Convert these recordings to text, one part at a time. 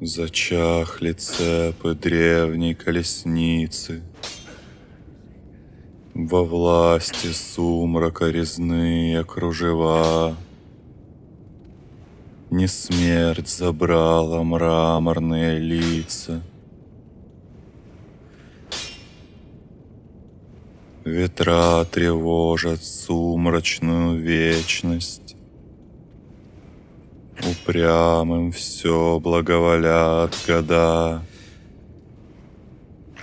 Зачахли цепы древней колесницы. Во власти сумрака резные кружева. Не смерть забрала мраморные лица. Ветра тревожат сумрачную вечность. Упрямым все благоволят года.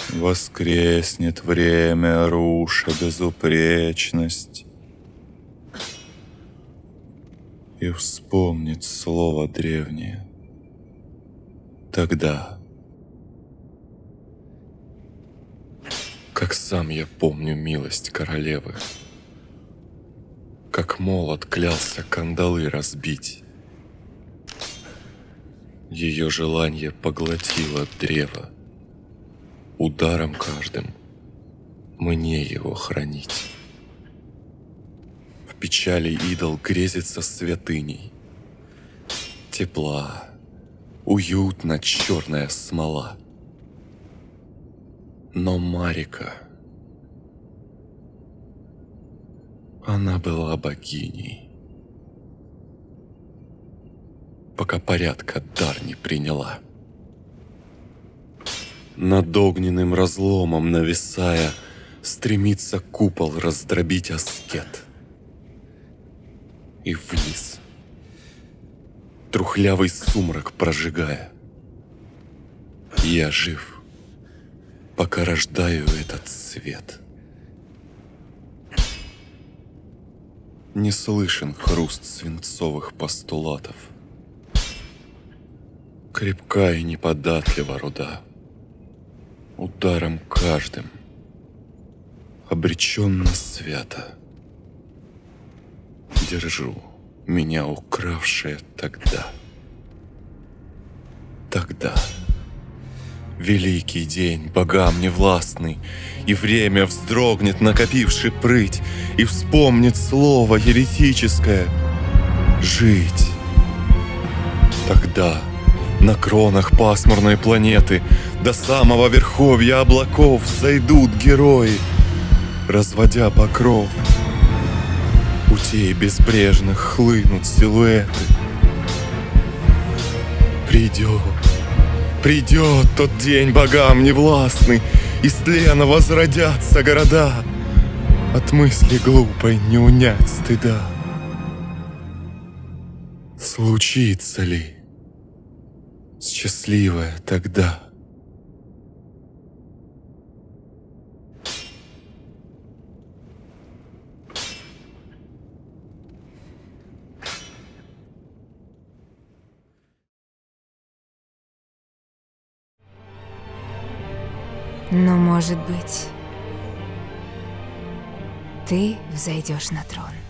Воскреснет время, руша безупречность. И вспомнит слово древнее. Тогда, как сам я помню милость королевы, как молот клялся кандалы разбить. Ее желание поглотило древо, ударом каждым мне его хранить. В печали идол грезится святыней. Тепла, уютна черная смола. Но Марика, она была богиней, пока порядка дар не приняла над огненным разломом нависая, Стремится купол раздробить аскет. И вниз, трухлявый сумрак прожигая. Я жив, пока рождаю этот свет. Не слышен хруст свинцовых постулатов. Крепка и неподатлива руда ударом каждым, обреченно свято. Держу меня укравшее тогда. Тогда. Великий день, богам невластный, И время вздрогнет, накопивший прыть, И вспомнит слово еретическое «Жить». Тогда на кронах пасмурной планеты До самого верховья облаков Зайдут герои, разводя покров. Путей безбрежных хлынут силуэты. Придет, придет тот день богам невластный, Из тлена возродятся города, От мысли глупой не унять стыда. Случится ли? Счастливая тогда. Но, может быть, ты взойдешь на трон.